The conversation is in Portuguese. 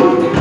Música